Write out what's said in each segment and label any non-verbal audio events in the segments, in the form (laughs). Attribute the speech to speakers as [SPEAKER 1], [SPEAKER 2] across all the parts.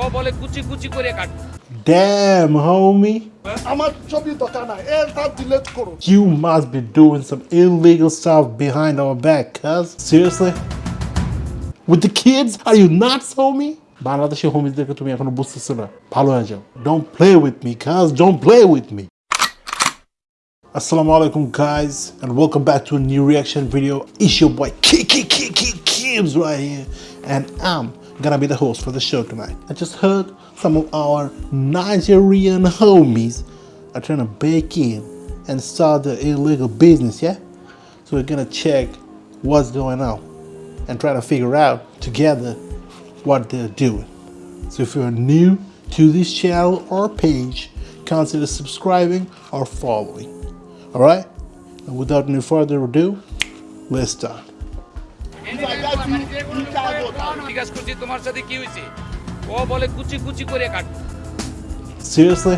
[SPEAKER 1] ও বলে কুচি কুচি করে কাট
[SPEAKER 2] Damn, homie.
[SPEAKER 3] আমার ছবি দরকার নাই এটা ডিলিট করো
[SPEAKER 2] You must be doing some illegal stuff behind our back, cuz. Seriously? With the kids? Are you nuts, homie? Bangladeshi হোমিজদেরকে তুমি এখনও বুঝতেছো না ভালো হয়ে যাও don't play with me cause don't play with me alaikum guys and welcome back to a new reaction video. It's your boy Kiki Kiki Kibbs right here and I'm gonna be the host for the show tonight. I just heard some of our Nigerian homies are trying to break in and start the illegal business, yeah? So we're gonna check what's going on and try to figure out together what they're doing. So if you're new to this channel or page, consider subscribing or following. All right? And without any further ado, let's start.
[SPEAKER 1] জিজ্ঞাসা করছি তোমার সাথে কি হয়েছে ও বলে কুচি কুচি করে কাট
[SPEAKER 2] Seriously?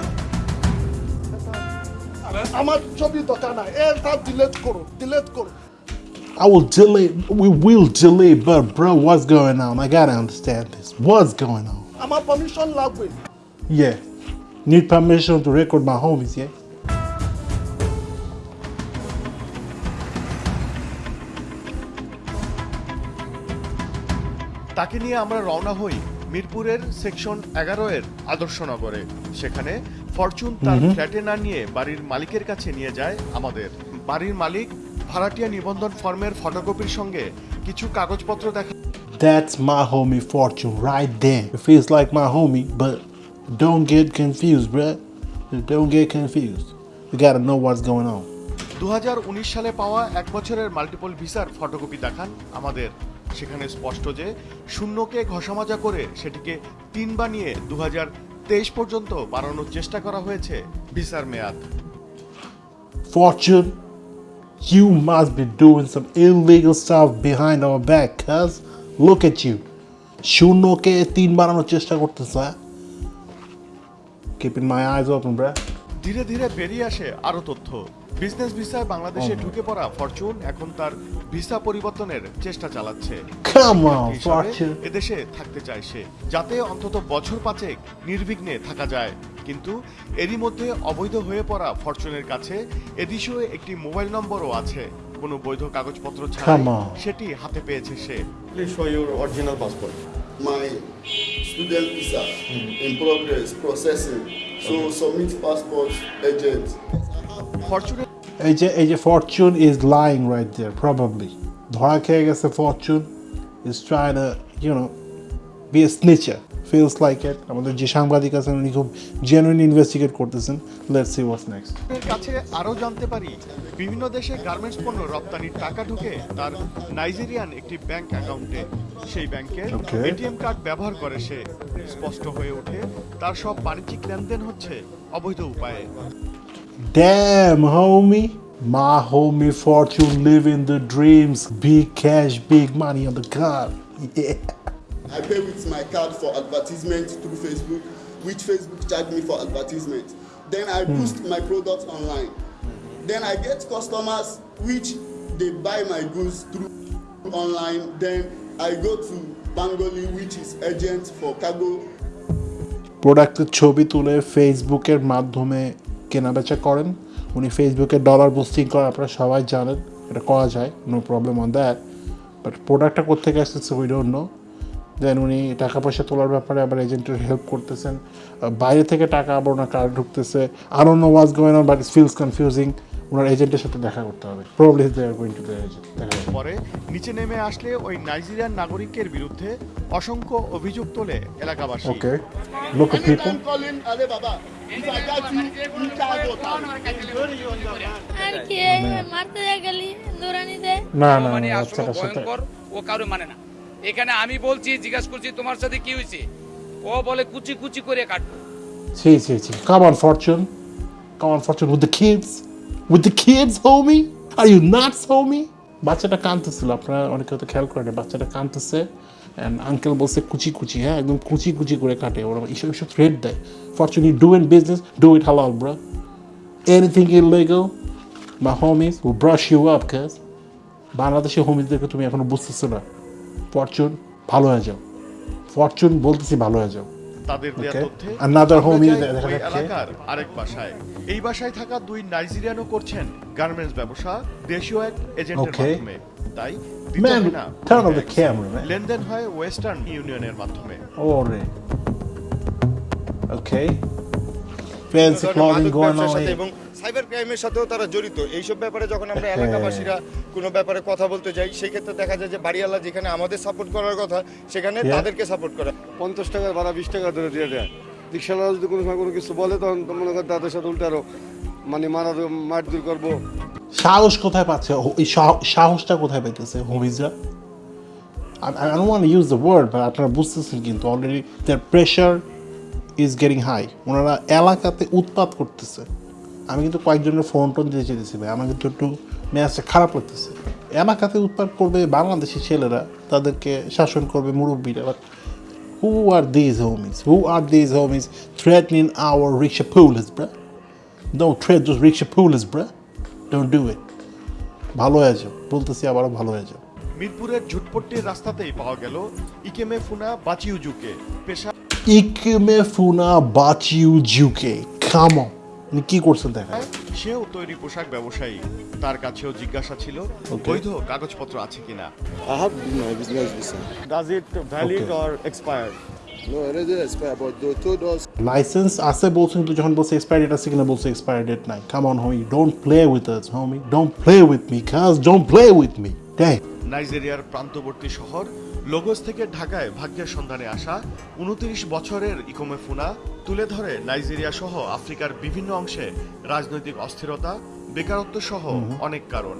[SPEAKER 3] আমার ছবি দরকার নাই এটা ডিলিট করো ডিলিট করো
[SPEAKER 2] I will delay, we will delay, but bro, what's going on? I gotta understand this. What's going on?
[SPEAKER 3] আমার পারমিশন লাগবে
[SPEAKER 2] Yeah. Need permission to record my homies, yeah?
[SPEAKER 4] তাকে নিয়ে আমরা রওনা হই মিরপুরের সেকশন এগারো এর আদর্শনগরে সেখানে ফরচুন তার ফ্ল্যাটে না নিয়ে বাড়ির মালিকের কাছে নিয়ে যায় আমাদের বাড়ির মালিক ভাড়াটিয়া নিবন্ধন ফর্মের ফটোকপির সঙ্গে কিছু কাগজপত্র দেখা
[SPEAKER 2] That's my homie Fortune right there. It feels like my homie, but don't get confused, bruh. Don't get confused. You gotta know what's going on.
[SPEAKER 4] দু হাজার উনিশ সালে পাওয়া এক বছরের মাল্টিপল ভিসার ফটোকপি দেখান আমাদের সেখানে স্পষ্ট যে শূন্যকে ঘষামাজা করে সেটিকে তিন বানিয়ে দু তেইশ পর্যন্ত বাড়ানোর চেষ্টা করা হয়েছে ভিসার মেয়াদ
[SPEAKER 2] Fortune, you must be doing some illegal stuff behind our back, cuz. Look at you. শূন্যকে তিন বানানোর চেষ্টা করতেছে? Keeping my eyes open, bruh.
[SPEAKER 4] ধীরে ধীরে বেরিয়ে আসে আরও তথ্য বিজনেস ভিসায় বাংলাদেশে ঢুকে পড়া ফরচুন এখন তার ভিসা পরিবর্তনের চেষ্টা চালাচ্ছে. এদেশে থাকতে চায় সে যাতে অন্তত বছর পাঁচেক নির্বিঘ্নে থাকা যায়। কিন্তু এরই মধ্যে অবৈধ হয়ে পড়া ফরচুনের কাছে এদেশেও একটি মোবাইল নম্বরও আছে। কোনো বৈধ কাগজপত্র ছাড়া সেটি হাতে পেয়েছে সে।
[SPEAKER 5] Student visa in progress processing. So submit passport agent.
[SPEAKER 4] ফরচুনের
[SPEAKER 2] এই যে এই যে fortune is lying right there probably ধরা খেয়ে গেছে fortune is try you know be a snitcher feels like it আমাদের যে সাংবাদিক আছেন উনি খুব জেনুইন ইনভেস্টিগেট করতেছেন। লেটস সি হোয়াটস নেক্সট
[SPEAKER 4] কাছে আরও জানতে পারি বিভিন্ন দেশে গার্মেন্টস পণ্য রপ্তানির টাকা ঢুকে তার নাইজেরিয়ান একটি ব্যাংক অ্যাকাউন্টে সেই ব্যাংকের এটিএম কার্ড ব্যবহার করে সে। স্পষ্ট হয়ে ওঠে তার সব বাণিজ্যিক লেনদেন হচ্ছে অবৈধ উপায়ে।
[SPEAKER 2] Damn, homie. My homie Fortune living the dreams. Big cash, big money on the card. (laughs) Yeah.
[SPEAKER 5] i pay with my card for advertisement through facebook which facebook charge me for advertisement then i boost my product online then i get customers which they buy my goods through online then i go to bangoli which is agent for cargo
[SPEAKER 2] প্রোডাক্টের ছবি তুলে ফেসবুকের মাধ্যমে কেনাবেচা করেন। উনি ফেসবুকে dollar boosting করেন আপনারা সবাই জানেন এটা করা যায় no problem on that but প্রোডাক্টটা কোথেকে আসতেছে উই ডোন্ট নো দেন উনি টাকা পয়সা তোলার ব্যাপারে আবার এজেন্টের হেল্প করতেছেন। বাইরে থেকে টাকা আবার ওনার কার্ড ঢুকতেছে। আরও no was given but it feels confusing ওনার এজেন্টের সাথে দেখা করতে হবে। Probably they are going to the agent
[SPEAKER 4] পরে নিচে নেমে আসলে ওই নাইজেরিয়ান নাগরিকের বিরুদ্ধে অসংখ্য অভিযোগ তোলে এলাকাবাসী।
[SPEAKER 2] ওকে লোক পিপল
[SPEAKER 5] anytime calling
[SPEAKER 6] আর কি মারতে গেলি
[SPEAKER 2] না না
[SPEAKER 1] মানে আসলে ভয়ঙ্কর ও কারও মানে না এখানে আমি বলছি জিজ্ঞাসা করছি তোমার সাথে কি হয়েছে ও বলে কুচি কুচি করে কাটবো.
[SPEAKER 2] Are you nuts, homie? বাচ্চাটা কাঁদতেছিল আপনারা অনেকে হয়তো খেয়াল করেন বাচ্চাটা কাঁদতেছে আঙ্কেল বলছে, কুচি কুচি হ্যাঁ একদম কুচি কুচি করে কাটে ওরা এইসব এইসব থ্রেড দেয়। Fortune do in business do it হালাল ব্রো এনিথিং ইলিগাল বা হোমিস ও ব্রাশ ইউ আপ ক্যাস বাংলাদেশে হোমিসদেরকে তুমি এখনও বুঝতেছো না। ফরচুন ভালো হয়ে যাও। ফরচুন বলতেছি ভালো হয়ে যাও।
[SPEAKER 4] তাদের
[SPEAKER 2] দেয়া
[SPEAKER 4] তথ্যে ওই এলাকার আরেক বাসায়। এই বাসায় থাকা দুই নাইজেরিয়ানও করছেন গার্মেন্টস ব্যবসা দেশীয় এক এজেন্টের মাধ্যমে। তাই. লেনদেন হয় ওয়েস্টার্ন ইউনিয়নের মাধ্যমে।
[SPEAKER 2] ওরে ওকে ফ্যান্সি clothing গোয়িং.
[SPEAKER 7] এবং সাইবার ক্রাইমের সাথেও তারা জড়িত। এইসব ব্যাপারে যখন আমরা
[SPEAKER 2] হ্যাঁ।
[SPEAKER 7] এলাকাবাসীরা কোনো ব্যাপারে কথা বলতে যাই সেই ক্ষেত্রে দেখা যায় যে বাড়িওয়ালা যেখানে আমাদের সাপোর্ট করার কথা সেখানে তাদেরকে সাপোর্ট করা।
[SPEAKER 8] পঞ্চাশ টাকার ভাড়া বিশ টাকা ধরে দিয়ে দেয়। রিক্সাওয়ালা যদি কোনো সময় কোনো কিছু বলে তখন মনে করেন তাদের সাথে উল্টে আরও মানে মারা মারধর করব।
[SPEAKER 2] সাহস কোথায় পাচ্ছে? এই সাহসটা কোথায় পাইতেছে হোমিজরা? I, I don't want to use the word, but আপনারা বুঝতেছেন কিন্তু already their pressure is getting high. ওনারা এলাকাতে উৎপাত করতেছে। আমি কিন্তু কয়েকজনের ফোন টোন দিয়ে চেয়েছি ভাই। আমার কিন্তু একটু মেয়াজটা খারাপ লাগতেছে। এলাকাতে উৎপাত করবে বাংলাদেশি ছেলেরা তাদেরকে শাসন করবে মুরব্বীরা। But who are these homies who are these homies threatening our rickshaw police bro Don't tread those rickshaw pullers, bro Don't do it. ভালো হয়ে যাও। বলতেছি আবারও ভালো হয়ে যাও।
[SPEAKER 4] মিরপুরের ঝুটপট্টির রাস্তাতেই পাওয়া গেল ইকেমে ফুনা বাচিউ বাচিউজুকে। পেশা
[SPEAKER 2] ইকেমে ফুনা বাচিউ জিউকে কাম অন কি করছেন দেখা
[SPEAKER 4] সেও তৈরি পোশাক ব্যবসায়ী। তার কাছেও জিজ্ঞাসা ছিল বৈধ কাগজপত্র আছে কিনা?
[SPEAKER 3] I have my business visa.
[SPEAKER 7] Does it valid
[SPEAKER 2] Okay.
[SPEAKER 7] Or expired
[SPEAKER 3] No, it already expired, but they told us
[SPEAKER 2] license আছে বলছে কিন্তু যখন বলছে এক্সপায়ার ডেট আছে কিনা বলছে এক্সপায়ার ডেট নাই। Come on homie don't play with us homie don't play with me cause don't play with me dang
[SPEAKER 4] নাইজেরিয়ার প্রান্তবর্তী শহর লগোস থেকে ঢাকায় ভাগ্যের সন্ধানে আসা উনত্রিশ বছরের ইকোমে ফুনা তুলে ধরে নাইজেরিয়া সহ আফ্রিকার বিভিন্ন অংশে রাজনৈতিক অস্থিরতা বেকারত্ব সহ অনেক কারণ।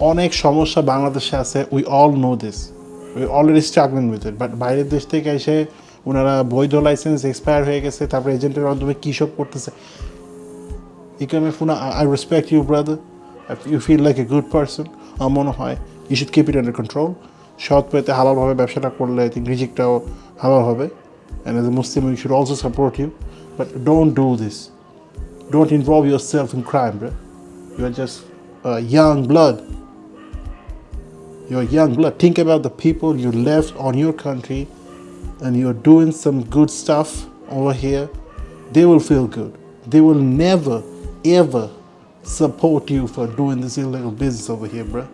[SPEAKER 2] অনেক সমস্যা বাংলাদেশে আছে we all know this we already struggling with it but বাইরের দেশ থেকে এসে ওনারা বৈধ লাইসেন্স এক্সপায়ার হয়ে গেছে তারপরে এজেন্টের মাধ্যমে কী সব করতেছে? ইকোমে ফুনা I respect you brother you feel like a good person আমার মনে হয় you should keep it under control সৎ পেতে হালালভাবে ব্যবসাটা করলে আই থিঙ্ক রিজিকটাও হালাল হবে and as a Muslim you should also support you but don't do this don't involve your self in crime bro you are just young blood you're young blood. Think about the people you left on your country and you're doing some good stuff over here. They will feel good. They will never, ever support you for doing this illegal business over here, bruh.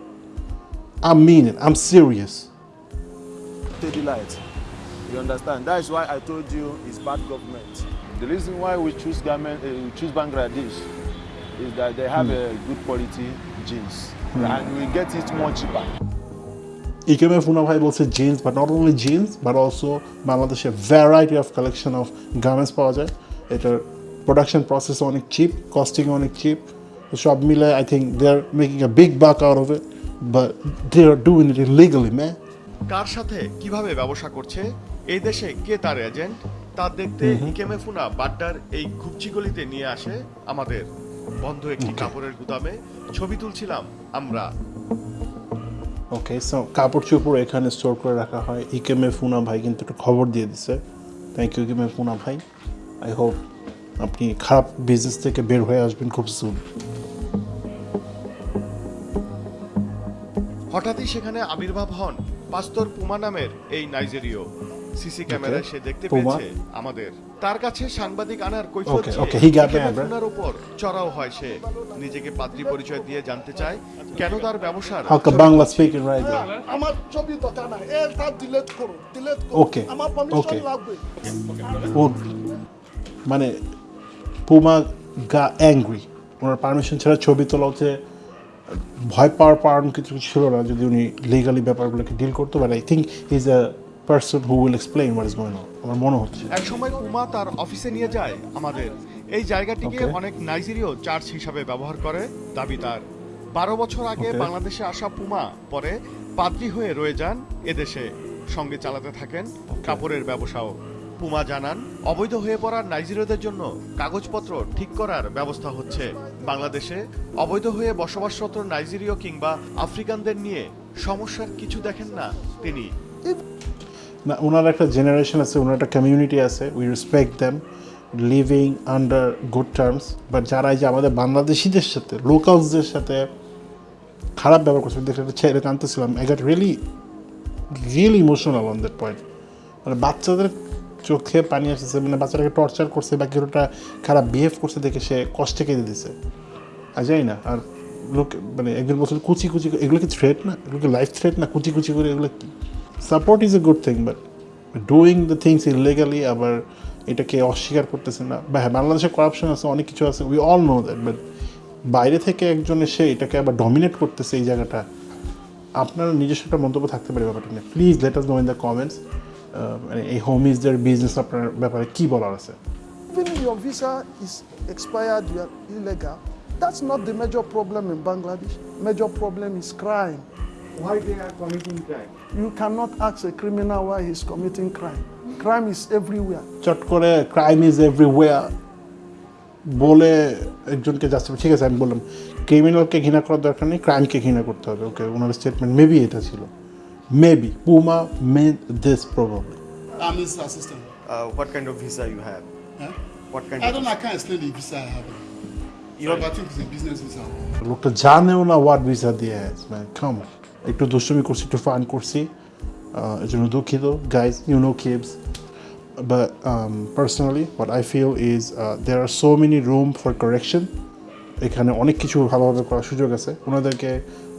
[SPEAKER 2] I mean it. I'm serious.
[SPEAKER 9] Steady light. You understand? That is why I told you it's bad government. The reason why we choose, government, uh, eh, we choose Bangladesh is that they have mm. a good quality jeans. Mm. And we get it more cheaper.
[SPEAKER 2] It came now be able to jeans, but not only jeans, but also Bangladesh a variety of collection of garments project. It a production process on it cheap, costing on it cheap. The shop miller, I think they're making a big buck out of it. But they are doing it illegally man
[SPEAKER 4] কার সাথে কীভাবে ব্যবসা করছে? এই দেশে কে তার agent তা দেখতে ইকেমে ফুনা বাড্ডার এই ঘুপচিগলিতে নিয়ে আসে আমাদের বন্ধ একটি কাপড়ের গুদামে। ছবি তুলছিলাম আমরা।
[SPEAKER 2] ওকে সো কাপড় চোপড় এখানে স্টোর করে রাখা হয়। ইকেমে ফুনা ভাই কিন্তু একটু খবর দিয়ে দিছে। থ্যাংক ইউ ইকেমে ফুনা ভাই। আই হোপ আপনি খারাপ বিজনেস থেকে বের হয়ে আসবেন খুব সুন
[SPEAKER 4] হঠাৎই সেখানে আবির্ভাব হন পাস্তর পুমা নামের এই নাইজেরীয় সিসি ক্যামেরায় সে দেখতে পেয়েছে আমাদের। তার কাছে সাংবাদিক আনার কৈফিয়ত চেয়ে উপর চড়াও হয় সে। নিজেকে পাদ্রী পরিচয় দিয়ে জানতে চায় কেন তার ব্যবসার
[SPEAKER 2] বাংলা স্পিকিং রাইট
[SPEAKER 3] আমার ছবি দরকার নাই এটা ডিলিট করো ডিলিট করো।
[SPEAKER 2] Okay,
[SPEAKER 3] আমার পারমিশন লাগবে।
[SPEAKER 2] ও মানে পুমা গা অ্যাংরি ওনার পারমিশন ছাড়া ছবি তোলা হচ্ছে ভয় পাওয়ার কারণ কিছু ছিল না যদি উনি লিগালি ব্যাপারগুলোকে ডিল করতো but I think is a person who will explain what is going on আমার মনে হচ্ছে।
[SPEAKER 4] এক সময় উমা তার অফিসে নিয়ে যায় আমাদের। এই জায়গাটিকে অনেক নাইজেরীয় চার্চ হিসাবে ব্যবহার করে দাবি তার। বারো বছর আগে বাংলাদেশে আসা পুমা পরে পাদ্রী হয়ে রয়ে যান এদেশে সঙ্গে চালাতে থাকেন কাপড়ের ব্যবসাও। পুমা জানান, অবৈধ হয়ে পড়া নাইজেরীয়দের জন্য কাগজপত্র ঠিক করার ব্যবস্থা হচ্ছে। বাংলাদেশে অবৈধ হয়ে বসবাসরত নাইজেরীয় কিংবা আফ্রিকানদের নিয়ে সমস্যার কিছু দেখেন না তিনি।
[SPEAKER 2] না, ওনার একটা জেনারেশন আছে, ওনার একটা কমিউনিটি আছে we respect them living under good terms but যারা যে আমাদের বাংলাদেশিদের সাথে লোকালসদের সাথে খারাপ ব্যবহার করছে, দেখে একটা ছেড়ে টানতেছিলাম I got really really emotional on that point মানে বাচ্চাদের চোখে পানি আসতেছে মানে বাচ্চাটাকে টর্চার করছে বা কেউ একটা খারাপ বিহেভ করছে দেখে সে কষ্টে কেঁদে দিছে। আর যাই না, আর লোক মানে একজন বছর কুচি কুচি এগুলো কি থ্রেট না? এগুলো কি লাইফ থ্রেট না? কুচি কুচি করে এগুলো কি? Support is a good thing but doing the things illegally আবার এটাকে অস্বীকার করতেছে না। বা হ্যাঁ বাংলাদেশে করাপশন আছে, অনেক কিছু আছে we all know that but বাইরে থেকে একজন এসে এটাকে আবার ডমিনেট করতেছে এই জায়গাটা, আপনার নিজস্ব একটা মন্তব্য থাকতে পারে ব্যাপারটা নিয়ে। Please let us know in the comments মানে এই হোম বিজনেস আপনার ব্যাপারে কি বলার আছে?
[SPEAKER 3] Even your visa is major problem in Bangladesh major problem is crime
[SPEAKER 9] why they crime
[SPEAKER 3] you can not ask a why is committing crime crime is everywhere
[SPEAKER 2] চট করে crime is everywhere বলে একজনকে যাচ্ছে ঠিক আছে আমি বললাম ক্রিমিনালকে ঘৃণা করার দরকার নেই ক্রাইমকে ঘৃণা করতে হবে ওকে ওনার স্টেটমেন্ট মেবি এটা ছিল। Maybe Puma made this probably
[SPEAKER 5] I'm his assistant.
[SPEAKER 4] Uh, what kind of visa you have?
[SPEAKER 5] Huh?
[SPEAKER 4] What kind
[SPEAKER 5] I don't I can't explain the visa I have. But I think it's a business visa.
[SPEAKER 2] লোকটা জানেও না what visa দিয়ে man come একটু দুষ্টুমি করছি একটু fun করছি এর জন্য দুঃখিত guys you know kids but personally what I feel is there are so many room for correction এখানে অনেক কিছু ভালোভাবে করার সুযোগ আছে ওনাদেরকে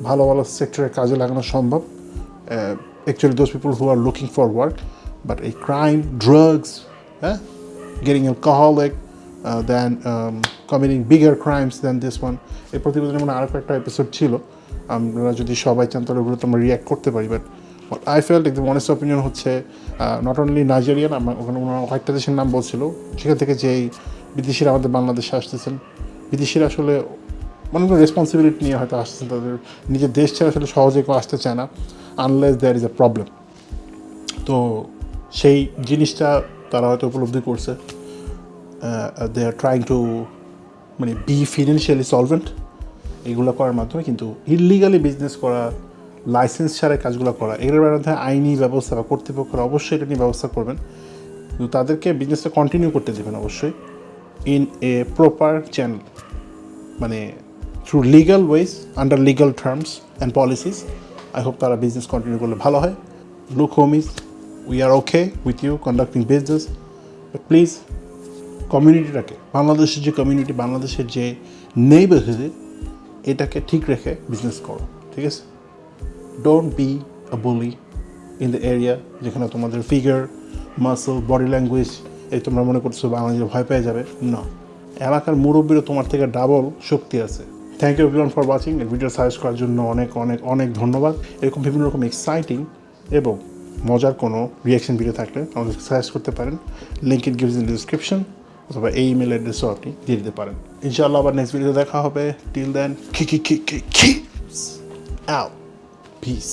[SPEAKER 2] ভালো ভালো সেক্টরে কাজে লাগানো সম্ভব actually those people who are looking for work but এই ক্রাইম ড্রাগস হ্যাঁ getting alcoholic, uh, than um, committing bigger crimes than this one. এই প্রতিবেদনে মানে আরও একটা এপিসোড ছিল। আমরা যদি সবাই চান তাহলে ওগুলো তো আমরা রিয়াক্ট করতে পারি বাট আই ফেল্ট একদম অনেস্ট অপিনিয়ন হচ্ছে নট অনলি নাইজেরিয়ান আমার ওখানে ওনারা কয়েকটা দেশের নাম বলছিল। সেখান থেকে যে এই বিদেশিরা আমাদের বাংলাদেশে আসতেছেন বিদেশিরা আসলে অনেক রেসপন্সিবিলিটি নিয়ে হয়তো আসতেছেন তাদের নিজের দেশ ছেড়ে আসলে সহজে কেউ আসতে চায় না। Unless there is a problem তো সেই জিনিসটা তারা হয়তো উপলব্ধি করছে। দে আর ট্রাইং টু মানে বি ফিনান্সিয়ালি সলভেন্ট এগুলো করার মাধ্যমে কিন্তু ইলিগালি বিজনেস করা লাইসেন্স ছাড়া কাজগুলো করা, এগুলোর বিরুদ্ধে আইনি ব্যবস্থা বা কর্তৃপক্ষরা অবশ্যই এটা নিয়ে ব্যবস্থা করবেন। কিন্তু তাদেরকে বিজনেসটা কন্টিনিউ করতে দেবেন অবশ্যই ইন এ প্রপার চ্যানেল মানে through legal ways under legal terms and policies I hope তারা বিজনেস কন্টিনিউ করলে ভালো হয়। Look homies we are okay with you conducting business please কমিউনিটিটাকে বাংলাদেশের যে কমিউনিটি বাংলাদেশের যে নেইবারহুডে এটাকে ঠিক রেখে বিজনেস করো, ঠিক আছে? ডোন্ট বি আ বলি ইন দ্য এরিয়া যেখানে তোমাদের ফিগার মাসল বডি ল্যাঙ্গুয়েজ এই তোমরা মনে করছ বাংলাদেশে ভয় পেয়ে যাবে। না এলাকার মুরব্বীরও তোমার থেকে ডাবল শক্তি আছে। Thank you everyone for watching এই ভিডিও সাজেস্ট করার জন্য অনেক অনেক অনেক ধন্যবাদ। এরকম বিভিন্ন রকম এক্সাইটিং এবং মজার কোনো রিয়াকশন ভিডিও থাকলে আমাদের সাজেস্ট করতে পারেন। Link it gives in description অথবা এই ইমেল অ্যাড্রেসও আপনি দিয়ে দিতে পারেন। ইনশাআল্লাহ আবার নেক্সট ভিডিও দেখা হবে। টিল দেন কি কি কি কি কি আউট পিস